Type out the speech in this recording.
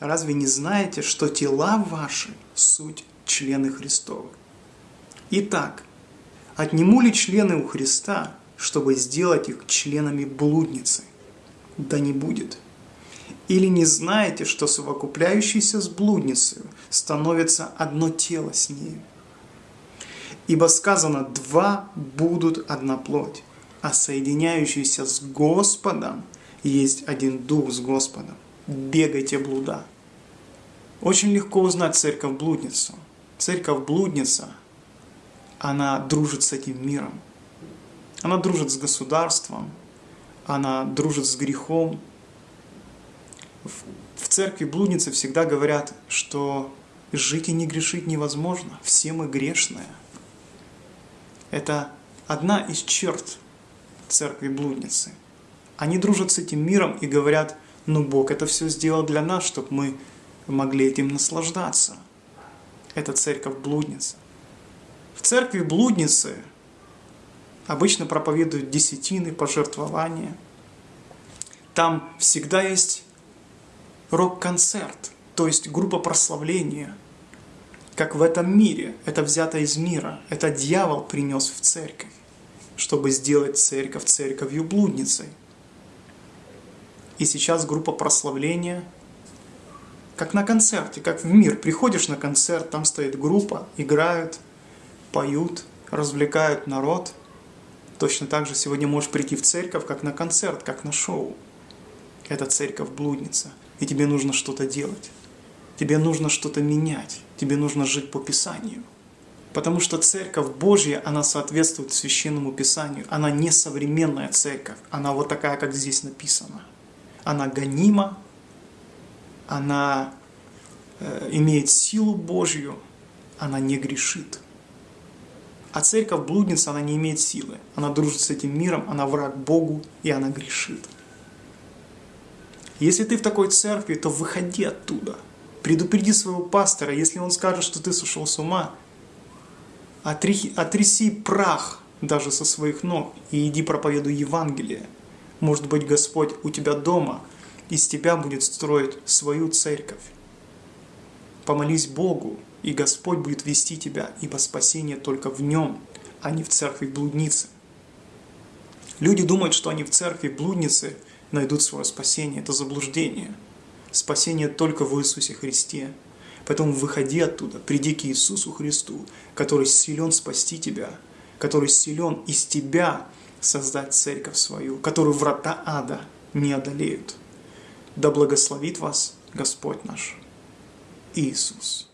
Разве не знаете, что тела ваши – суть члены Христовы? Итак, отниму ли члены у Христа, чтобы сделать их членами блудницы? Да не будет. Или не знаете, что совокупляющийся с блудницей становится одно тело с нею? Ибо сказано, два будут одна плоть, а соединяющийся с Господом есть один дух с Господом. Бегайте блуда. Очень легко узнать церковь-блудницу. Церковь-блудница, она дружит с этим миром. Она дружит с государством, она дружит с грехом. В церкви блудницы всегда говорят, что жить и не грешить невозможно, все мы грешные. Это одна из черт церкви блудницы. Они дружат с этим миром и говорят, ну Бог это все сделал для нас, чтобы мы могли этим наслаждаться. Это церковь блудница. В церкви блудницы обычно проповедуют десятины, пожертвования. Там всегда есть рок-концерт, то есть группа прославления. Как в этом мире, это взято из мира, это дьявол принес в церковь, чтобы сделать церковь церковью блудницей. И сейчас группа прославления, как на концерте, как в мир. Приходишь на концерт, там стоит группа, играют, поют, развлекают народ. Точно так же сегодня можешь прийти в церковь, как на концерт, как на шоу. Это церковь-блудница, и тебе нужно что-то делать. Тебе нужно что-то менять, тебе нужно жить по Писанию. Потому что церковь Божья, она соответствует священному Писанию. Она не современная церковь, она вот такая, как здесь написано она гонима, она э, имеет силу Божью, она не грешит. А церковь блудница, она не имеет силы. Она дружит с этим миром, она враг Богу, и она грешит. Если ты в такой церкви, то выходи оттуда. Предупреди своего пастора, если он скажет, что ты сошел с ума, отряси прах даже со своих ног и иди проповедуй Евангелие. Может быть, Господь у тебя дома из тебя будет строить свою церковь. Помолись Богу, и Господь будет вести тебя, ибо спасение только в Нем, а не в церкви блудницы. Люди думают, что они в церкви блудницы найдут свое спасение. Это заблуждение. Спасение только в Иисусе Христе. Поэтому выходи оттуда, приди к Иисусу Христу, который силен спасти тебя, который силен из тебя создать церковь свою, которую врата ада не одолеют. Да благословит вас Господь наш Иисус.